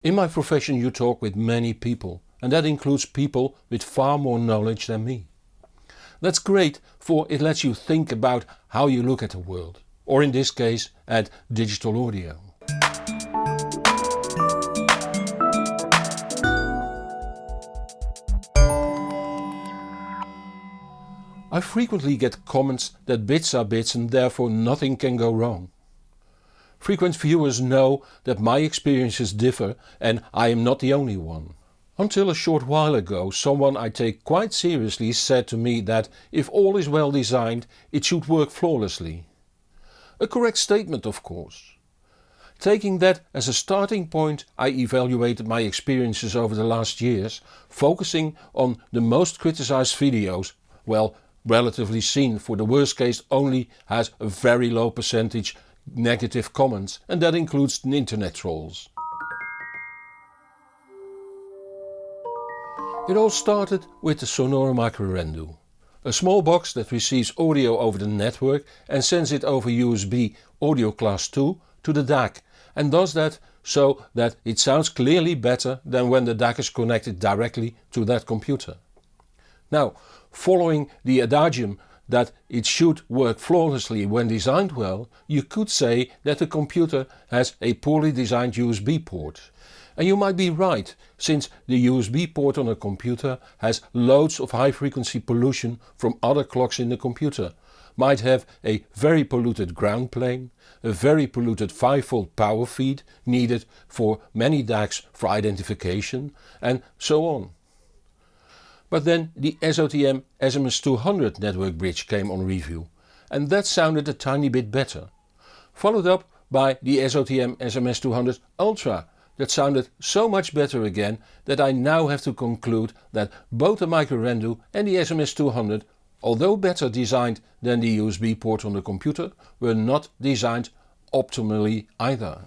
In my profession you talk with many people and that includes people with far more knowledge than me. That's great for it lets you think about how you look at the world, or in this case at digital audio. I frequently get comments that bits are bits and therefore nothing can go wrong. Frequent viewers know that my experiences differ and I am not the only one. Until a short while ago someone I take quite seriously said to me that if all is well designed it should work flawlessly. A correct statement of course. Taking that as a starting point I evaluated my experiences over the last years, focusing on the most criticized videos, well relatively seen for the worst case only has a very low percentage negative comments and that includes internet trolls. It all started with the Sonore Microrendu. A small box that receives audio over the network and sends it over USB audio class 2 to the DAC and does that so that it sounds clearly better than when the DAC is connected directly to that computer. Now following the adagium that it should work flawlessly when designed well, you could say that the computer has a poorly designed USB port. And you might be right, since the USB port on a computer has loads of high frequency pollution from other clocks in the computer, might have a very polluted ground plane, a very polluted 5V power feed needed for many DACs for identification and so on. But then the SOTM SMS200 network bridge came on review and that sounded a tiny bit better. Followed up by the SOTM SMS200 Ultra that sounded so much better again that I now have to conclude that both the microrendu and the SMS200 although better designed than the USB port on the computer were not designed optimally either.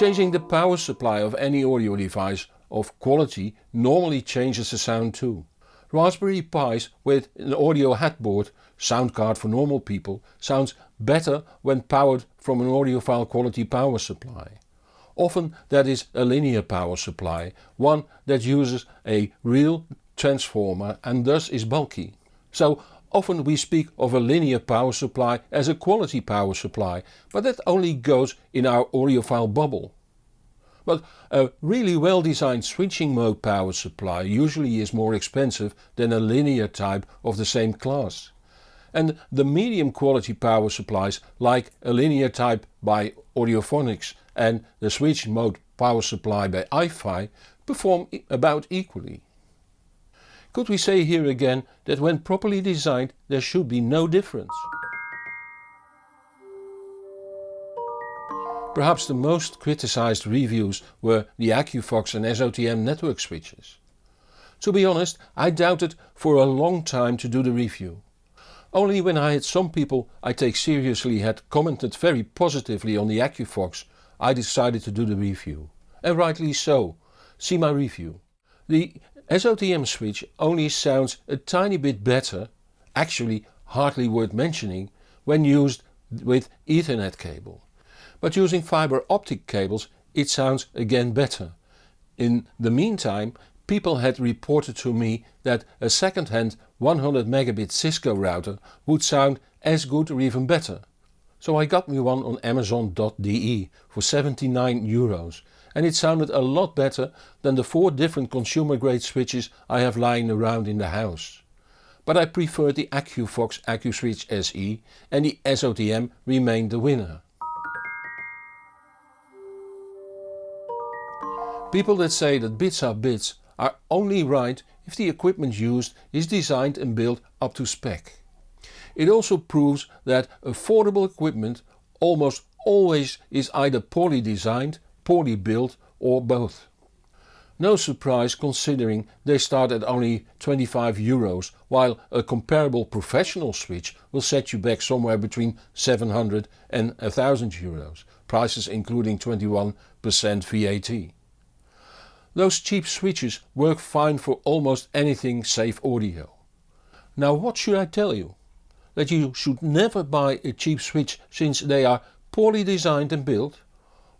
Changing the power supply of any audio device of quality normally changes the sound too. Raspberry Pis with an audio headboard, sound card for normal people, sounds better when powered from an audiophile quality power supply. Often that is a linear power supply, one that uses a real transformer and thus is bulky. So often we speak of a linear power supply as a quality power supply, but that only goes in our audiophile bubble. But a really well designed switching mode power supply usually is more expensive than a linear type of the same class and the medium quality power supplies like a linear type by Audiophonics and the switch mode power supply by iFi perform about equally. Could we say here again that when properly designed there should be no difference? Perhaps the most criticized reviews were the Aqvox and SOTM network switches. To be honest I doubted for a long time to do the review. Only when I had some people I take seriously had commented very positively on the Aqvox I decided to do the review. And rightly so, see my review. The SOTM switch only sounds a tiny bit better, actually hardly worth mentioning, when used with ethernet cable. But using fiber optic cables it sounds again better. In the meantime people had reported to me that a second-hand 100 megabit Cisco router would sound as good or even better. So I got me one on amazon.de for 79 euros and it sounded a lot better than the four different consumer grade switches I have lying around in the house. But I preferred the Aqvox AccuSwitch SE and the SOTM remained the winner. People that say that bits are bits are only right if the equipment used is designed and built up to spec. It also proves that affordable equipment almost always is either poorly designed, poorly built or both. No surprise considering they start at only 25 euros while a comparable professional switch will set you back somewhere between 700 and 1000 euros, prices including 21% VAT. Those cheap switches work fine for almost anything save audio. Now what should I tell you? That you should never buy a cheap switch since they are poorly designed and built?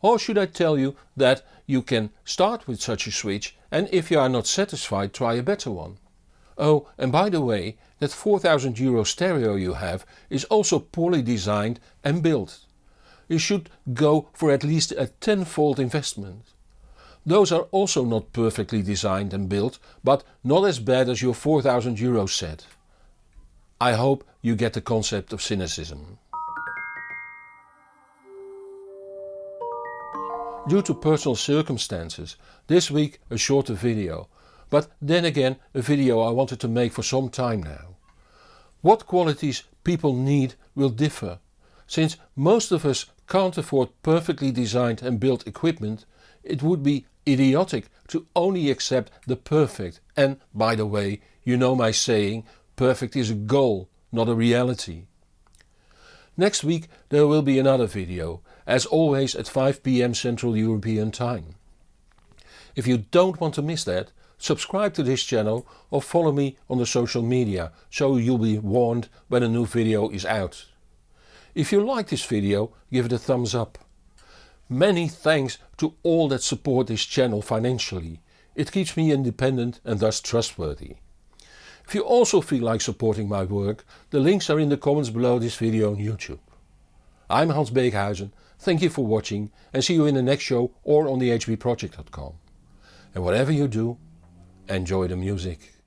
Or should I tell you that you can start with such a switch and if you are not satisfied try a better one? Oh and by the way that 4000 euro stereo you have is also poorly designed and built. You should go for at least a tenfold investment. Those are also not perfectly designed and built but not as bad as your 4000 euro set. I hope you get the concept of cynicism. Due to personal circumstances, this week a shorter video, but then again a video I wanted to make for some time now. What qualities people need will differ. Since most of us can't afford perfectly designed and built equipment, it would be idiotic to only accept the perfect and by the way you know my saying perfect is a goal not a reality. Next week there will be another video, as always at 5pm Central European Time. If you don't want to miss that, subscribe to this channel or follow me on the social media so you'll be warned when a new video is out. If you like this video give it a thumbs up. Many thanks to all that support this channel financially. It keeps me independent and thus trustworthy. If you also feel like supporting my work, the links are in the comments below this video on YouTube. I'm Hans Beekhuizen, thank you for watching and see you in the next show or on thehbproject.com. And whatever you do, enjoy the music.